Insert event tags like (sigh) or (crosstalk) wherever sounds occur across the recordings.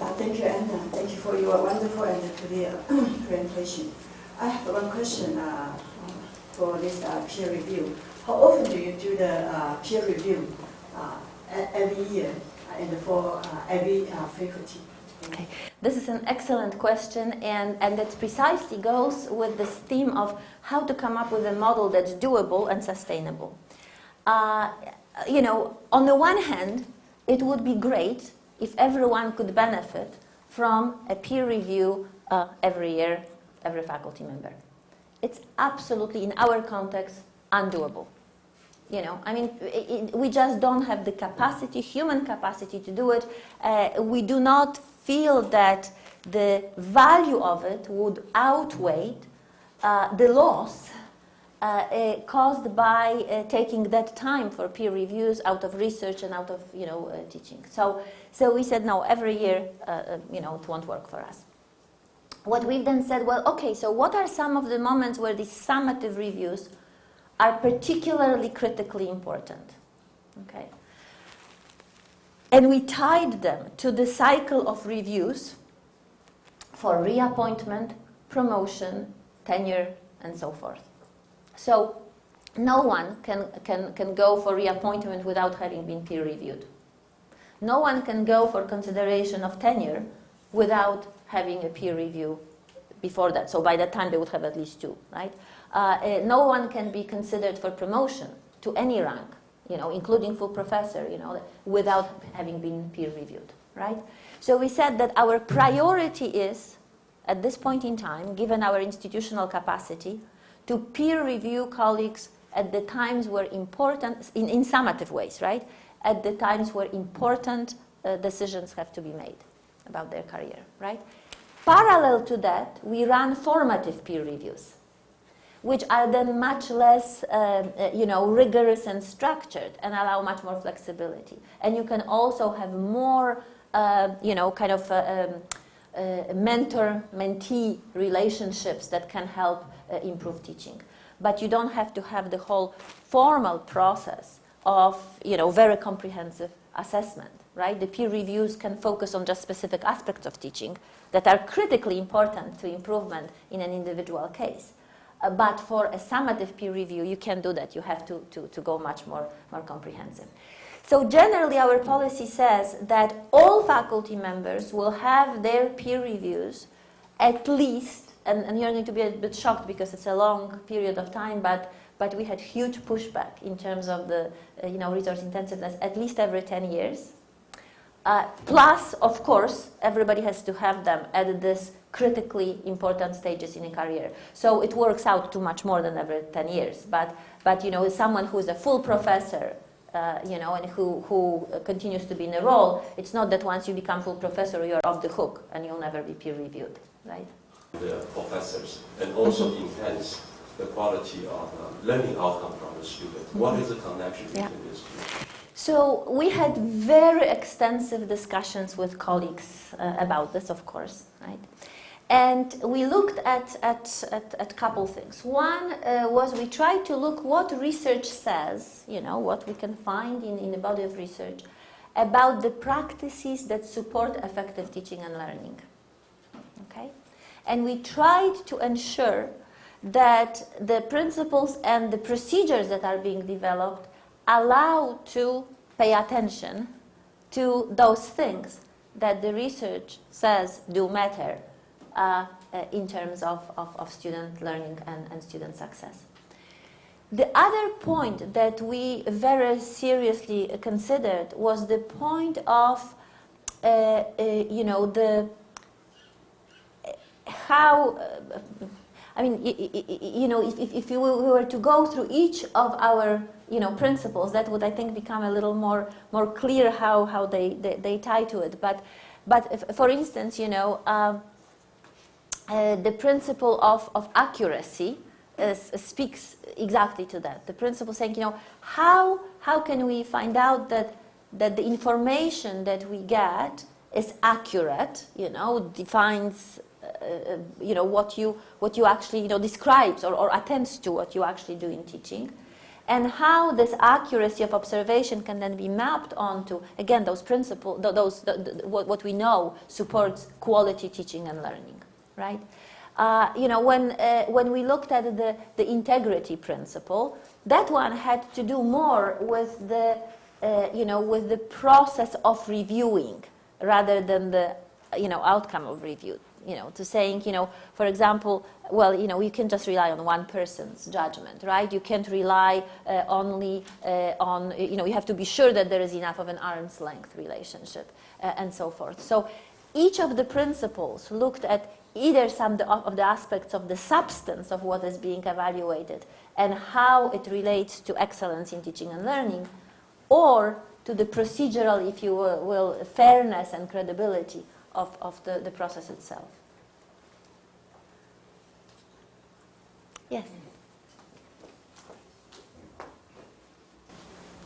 Uh, thank you, Anna. Thank you for your wonderful and clear (clears throat) presentation. I have one question uh, for this uh, peer review. How often do you do the uh, peer review uh, every year and for uh, every uh, faculty? Okay. This is an excellent question, and, and it precisely goes with this theme of how to come up with a model that's doable and sustainable. Uh, you know, on the one hand, it would be great if everyone could benefit from a peer review uh, every year, every faculty member. It's absolutely, in our context, undoable. You know, I mean, it, it, we just don't have the capacity, human capacity to do it. Uh, we do not feel that the value of it would outweigh uh, the loss uh, uh, caused by uh, taking that time for peer reviews out of research and out of you know uh, teaching. So, so we said no. Every year, you know, it won't work for us. What we've then said, well, okay. So, what are some of the moments where these summative reviews are particularly critically important? Okay. And we tied them to the cycle of reviews for reappointment, promotion, tenure, and so forth. So no one can, can, can go for reappointment without having been peer reviewed. No one can go for consideration of tenure without having a peer review before that. So by that time they would have at least two, right? Uh, uh, no one can be considered for promotion to any rank, you know, including full professor, you know, without having been peer reviewed, right? So we said that our priority is, at this point in time, given our institutional capacity, to peer review colleagues at the times where important, in, in summative ways, right? At the times where important uh, decisions have to be made about their career, right? Parallel to that, we run formative peer reviews, which are then much less, uh, uh, you know, rigorous and structured and allow much more flexibility. And you can also have more, uh, you know, kind of uh, um, uh, mentor-mentee relationships that can help improve teaching. But you don't have to have the whole formal process of, you know, very comprehensive assessment, right? The peer reviews can focus on just specific aspects of teaching that are critically important to improvement in an individual case. Uh, but for a summative peer review, you can't do that. You have to, to, to go much more, more comprehensive. So generally, our policy says that all faculty members will have their peer reviews at least, and, and you're going to be a bit shocked because it's a long period of time, but, but we had huge pushback in terms of the uh, you know, resource intensiveness at least every 10 years. Uh, plus, of course, everybody has to have them at this critically important stages in a career. So it works out to much more than every 10 years. But, but you know, someone who is a full professor uh, you know, and who, who continues to be in a role, it's not that once you become full professor, you're off the hook and you'll never be peer reviewed, right? The professors and also enhance the quality of uh, learning outcome from the student. What is the connection between these two? So we had very extensive discussions with colleagues uh, about this, of course, right? And we looked at, at, at, at couple things. One uh, was we tried to look what research says, you know, what we can find in, in the body of research about the practices that support effective teaching and learning. And we tried to ensure that the principles and the procedures that are being developed allow to pay attention to those things that the research says do matter uh, uh, in terms of, of, of, student learning and, and student success. The other point that we very seriously considered was the point of, uh, uh, you know, the how, uh, I mean, you know, if, if you were to go through each of our, you know, principles, that would, I think, become a little more, more clear how, how they, they, they tie to it. But, but for instance, you know, uh, uh, the principle of, of accuracy uh, speaks exactly to that. The principle saying, you know, how, how can we find out that, that the information that we get is accurate, you know, defines, uh, you know, what you, what you actually, you know, describes or, or attends to what you actually do in teaching. and how this accuracy of observation can then be mapped onto, again, those principles, those, the, the, what, what we know supports quality teaching and learning, right? Uh, you know, when, uh, when we looked at the, the integrity principle, that one had to do more with the, uh, you know, with the process of reviewing rather than the, you know, outcome of review. You know, to saying, you know, for example, well, you know, you can just rely on one person's judgment, right? You can't rely uh, only uh, on, you know, you have to be sure that there is enough of an arm's length relationship uh, and so forth. So each of the principles looked at either some of the aspects of the substance of what is being evaluated and how it relates to excellence in teaching and learning, or to the procedural, if you will, fairness and credibility of, of the, the process itself. Yes?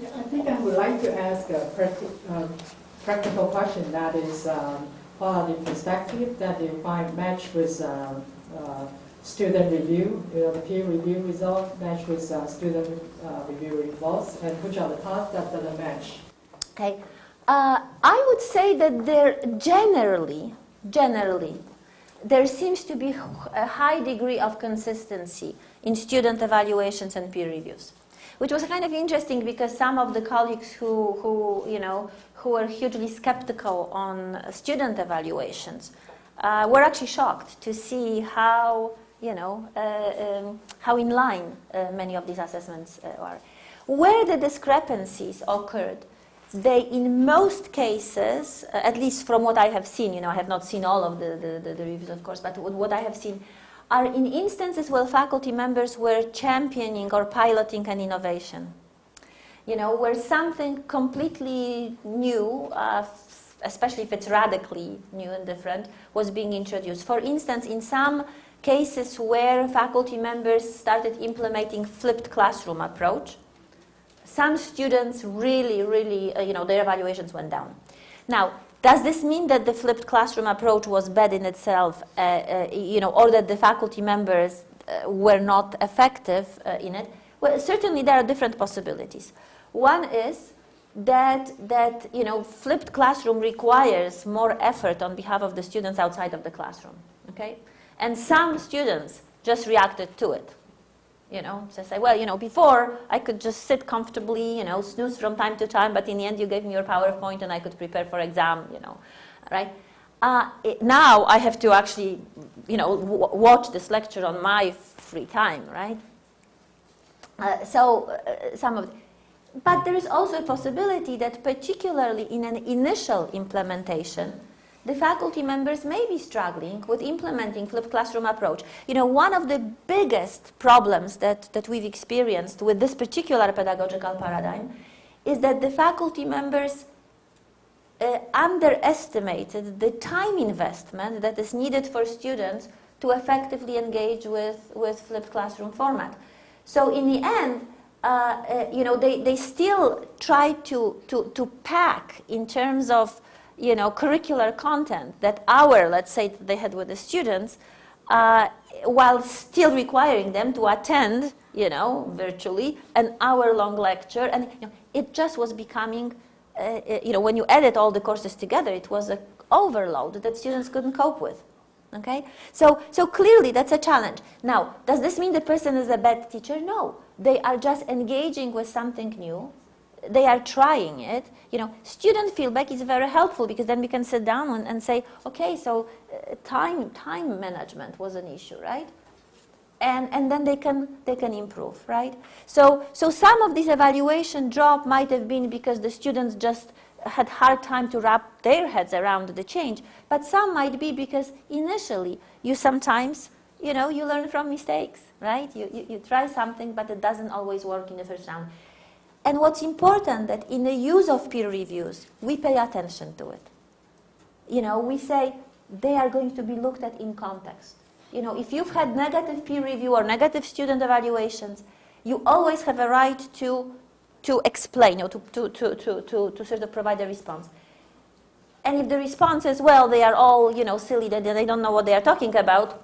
Yeah, I think I would like to ask a practi practical question that is um, quality perspective that you find match with uh, uh, student review, you know, the peer review result match with uh, student uh, review results, and which are the tasks that doesn't match? Okay. Uh, I would say that there generally, generally, there seems to be a high degree of consistency in student evaluations and peer reviews, which was kind of interesting because some of the colleagues who, who you know, who were hugely skeptical on student evaluations uh, were actually shocked to see how, you know, uh, um, how in line uh, many of these assessments uh, are. Where the discrepancies occurred they, in most cases, uh, at least from what I have seen, you know, I have not seen all of the, the, the, the reviews, of course, but what I have seen are in instances where faculty members were championing or piloting an innovation. You know, where something completely new, uh, especially if it's radically new and different, was being introduced. For instance, in some cases where faculty members started implementing flipped classroom approach, some students really, really, uh, you know, their evaluations went down. Now, does this mean that the flipped classroom approach was bad in itself, uh, uh, you know, or that the faculty members uh, were not effective uh, in it? Well, certainly there are different possibilities. One is that, that, you know, flipped classroom requires more effort on behalf of the students outside of the classroom, okay? And some students just reacted to it. You know, so say, well, you know, before I could just sit comfortably, you know, snooze from time to time, but in the end you gave me your PowerPoint and I could prepare for exam, you know, right? Uh, it, now I have to actually, you know, watch this lecture on my free time, right? Uh, so uh, some of, but there is also a possibility that particularly in an initial implementation, the faculty members may be struggling with implementing flipped classroom approach. You know, one of the biggest problems that, that we've experienced with this particular pedagogical paradigm is that the faculty members uh, underestimated the time investment that is needed for students to effectively engage with, with flipped classroom format. So in the end, uh, uh, you know, they, they still try to, to, to pack in terms of you know, curricular content that our, let's say, they had with the students, uh, while still requiring them to attend, you know, virtually, an hour-long lecture. And you know, it just was becoming, uh, uh you know, when you edit all the courses together, it was an overload that students couldn't cope with. Okay? So, so clearly that's a challenge. Now, does this mean the person is a bad teacher? No. They are just engaging with something new they are trying it, you know, student feedback is very helpful because then we can sit down and, and say, okay, so uh, time, time management was an issue, right? And, and then they can, they can improve, right? So, so some of this evaluation drop might have been because the students just had hard time to wrap their heads around the change, but some might be because initially you sometimes, you know, you learn from mistakes, right? You, you, you try something, but it doesn't always work in the first round. And what's important that in the use of peer reviews, we pay attention to it. You know, we say they are going to be looked at in context. You know, if you've had negative peer review or negative student evaluations, you always have a right to, to explain or to, to, to, to, to, to sort of provide a response. And if the response is, well, they are all, you know, silly, that they don't know what they are talking about,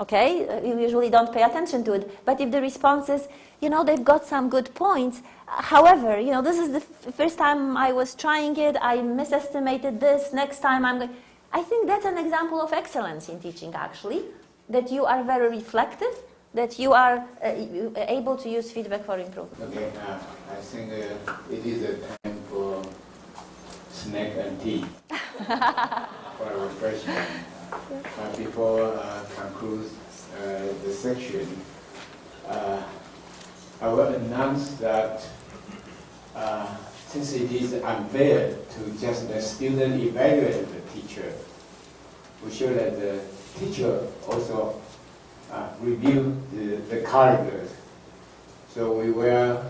okay, you usually don't pay attention to it. But if the response is, you know, they've got some good points. However, you know, this is the f- first time I was trying it. I misestimated this. Next time I'm going. I think that's an example of excellence in teaching, actually, that you are very reflective, that you are uh, able to use feedback for improvement. Okay, uh, I think uh, it is a time for snack and tea (laughs) for our. Uh, before uh, conclude uh, the section, uh, I will announce that since it is unfair to just the student evaluate the teacher, we should let the teacher also review the, the characters. So we will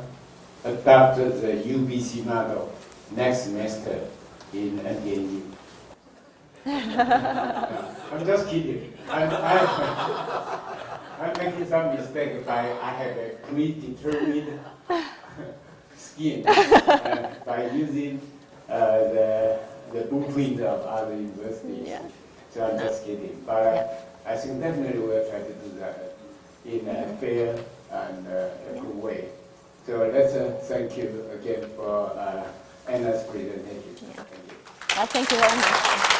adopt the UBC model next semester in NTNU. I'm just kidding. I, I, I'm making some mistake by I have a predetermined scheme uh, by using uh, the, the blueprint of other universities. Yeah. So I'm just kidding. But uh, I think definitely we'll try to do that in a fair and uh, a good way. So let's uh, thank you again for uh, Anna's presentation. Yeah. Thank you. Uh, thank you very much.